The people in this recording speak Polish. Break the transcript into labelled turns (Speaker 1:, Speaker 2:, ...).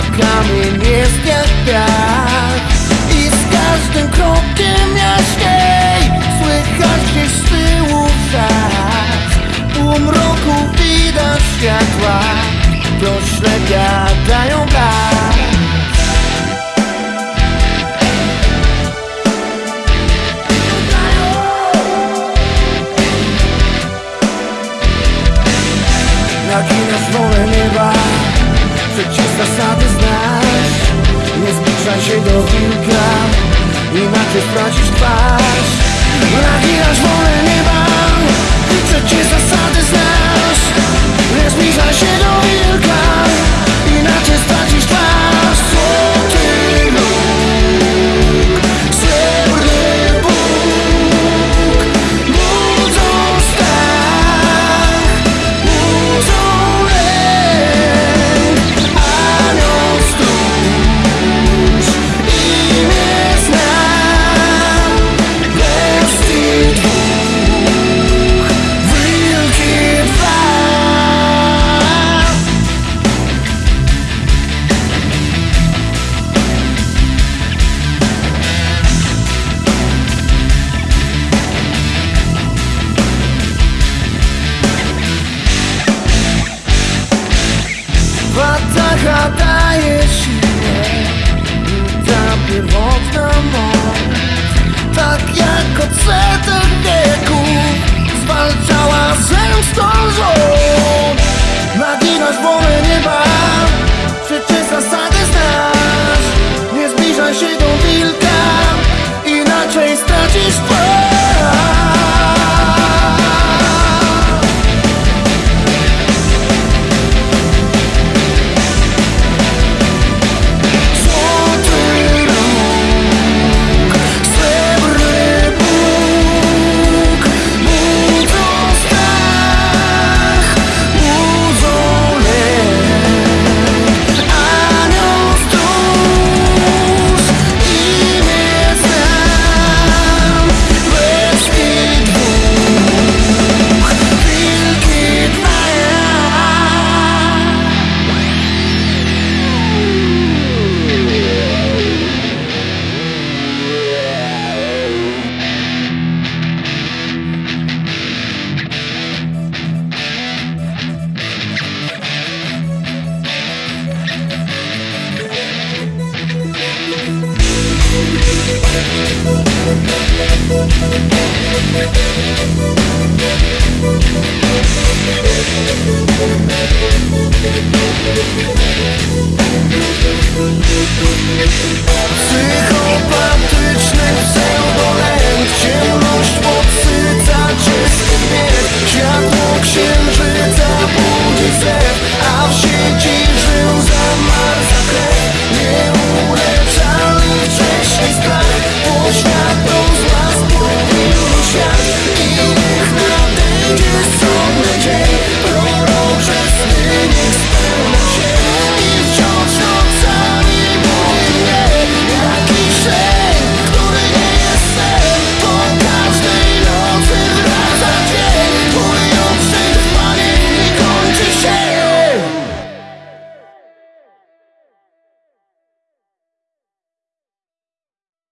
Speaker 1: na kamienie piach I z każdym krokiem jaśniej Słychać gdzieś z tyłu wrzać U mroku widać światła To ślepia mojego wilka Inaczej stracisz twarz похватаешь Psychopatyczny pseudolent
Speaker 2: Ciemność